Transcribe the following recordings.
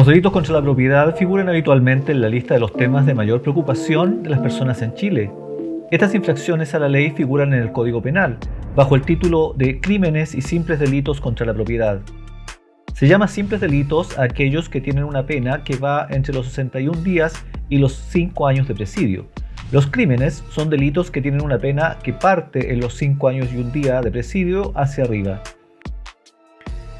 Los delitos contra la propiedad figuran habitualmente en la lista de los temas de mayor preocupación de las personas en Chile. Estas infracciones a la ley figuran en el Código Penal, bajo el título de Crímenes y simples delitos contra la propiedad. Se llama simples delitos a aquellos que tienen una pena que va entre los 61 días y los 5 años de presidio. Los crímenes son delitos que tienen una pena que parte en los 5 años y un día de presidio hacia arriba.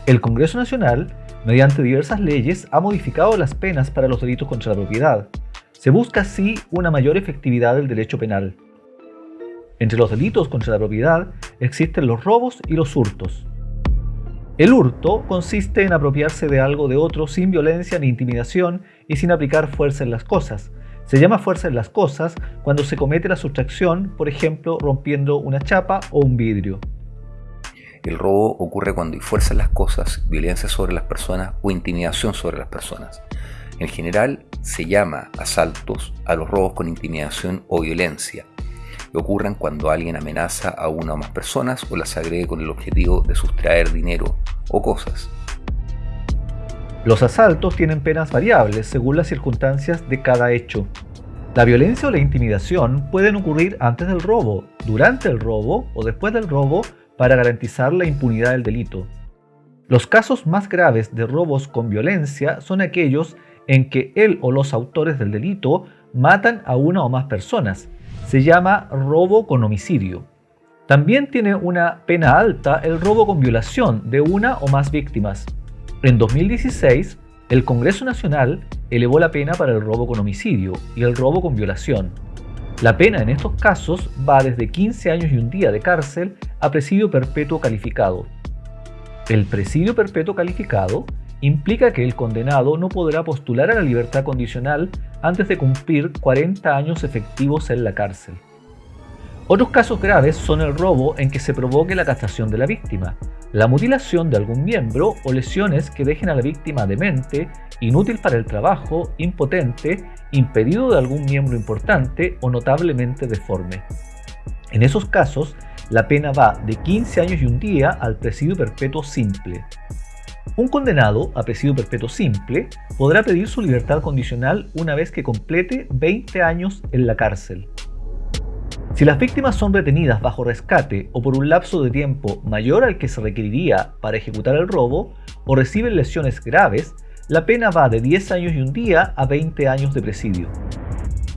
El Congreso Nacional mediante diversas leyes, ha modificado las penas para los delitos contra la propiedad. Se busca así una mayor efectividad del derecho penal. Entre los delitos contra la propiedad existen los robos y los hurtos. El hurto consiste en apropiarse de algo de otro sin violencia ni intimidación y sin aplicar fuerza en las cosas. Se llama fuerza en las cosas cuando se comete la sustracción, por ejemplo, rompiendo una chapa o un vidrio. El robo ocurre cuando hay fuerza en las cosas, violencia sobre las personas o intimidación sobre las personas. En general se llama asaltos a los robos con intimidación o violencia, que ocurren cuando alguien amenaza a una o más personas o las agrede con el objetivo de sustraer dinero o cosas. Los asaltos tienen penas variables según las circunstancias de cada hecho. La violencia o la intimidación pueden ocurrir antes del robo, durante el robo o después del robo para garantizar la impunidad del delito. Los casos más graves de robos con violencia son aquellos en que él o los autores del delito matan a una o más personas. Se llama robo con homicidio. También tiene una pena alta el robo con violación de una o más víctimas. En 2016, el Congreso Nacional elevó la pena para el robo con homicidio y el robo con violación. La pena en estos casos va desde 15 años y un día de cárcel a presidio perpetuo calificado. El presidio perpetuo calificado implica que el condenado no podrá postular a la libertad condicional antes de cumplir 40 años efectivos en la cárcel. Otros casos graves son el robo en que se provoque la castración de la víctima, la mutilación de algún miembro o lesiones que dejen a la víctima demente, inútil para el trabajo, impotente, impedido de algún miembro importante o notablemente deforme. En esos casos, la pena va de 15 años y un día al presidio perpetuo simple. Un condenado a presidio perpetuo simple podrá pedir su libertad condicional una vez que complete 20 años en la cárcel. Si las víctimas son retenidas bajo rescate o por un lapso de tiempo mayor al que se requeriría para ejecutar el robo o reciben lesiones graves, la pena va de 10 años y un día a 20 años de presidio.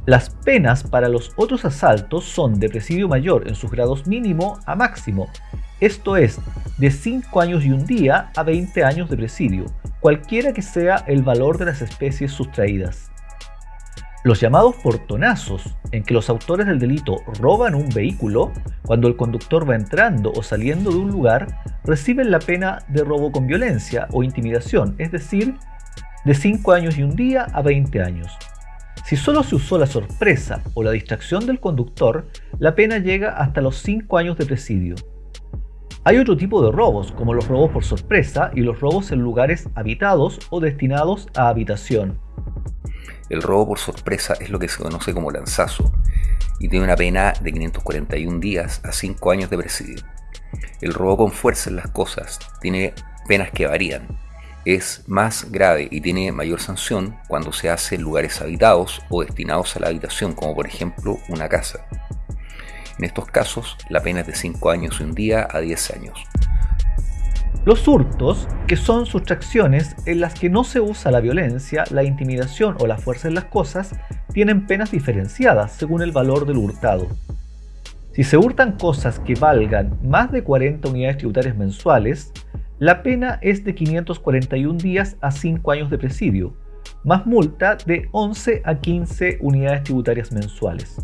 Las penas para los otros asaltos son de presidio mayor en sus grados mínimo a máximo, esto es, de 5 años y un día a 20 años de presidio, cualquiera que sea el valor de las especies sustraídas. Los llamados portonazos, en que los autores del delito roban un vehículo, cuando el conductor va entrando o saliendo de un lugar, reciben la pena de robo con violencia o intimidación, es decir, de 5 años y un día a 20 años. Si solo se usó la sorpresa o la distracción del conductor, la pena llega hasta los 5 años de presidio. Hay otro tipo de robos, como los robos por sorpresa y los robos en lugares habitados o destinados a habitación. El robo por sorpresa es lo que se conoce como lanzazo y tiene una pena de 541 días a 5 años de presidio. El robo con fuerza en las cosas tiene penas que varían. Es más grave y tiene mayor sanción cuando se hace en lugares habitados o destinados a la habitación, como por ejemplo una casa. En estos casos, la pena es de 5 años y un día a 10 años. Los hurtos, que son sustracciones en las que no se usa la violencia, la intimidación o la fuerza en las cosas, tienen penas diferenciadas según el valor del hurtado. Si se hurtan cosas que valgan más de 40 unidades tributarias mensuales, la pena es de 541 días a 5 años de presidio, más multa de 11 a 15 unidades tributarias mensuales.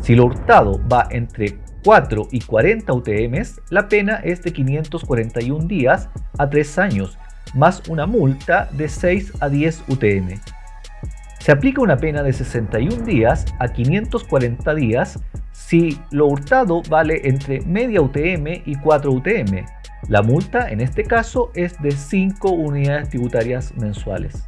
Si lo hurtado va entre 4 y 40 UTMs, la pena es de 541 días a 3 años, más una multa de 6 a 10 UTM. Se aplica una pena de 61 días a 540 días si lo hurtado vale entre media UTM y 4 UTM. La multa en este caso es de 5 unidades tributarias mensuales.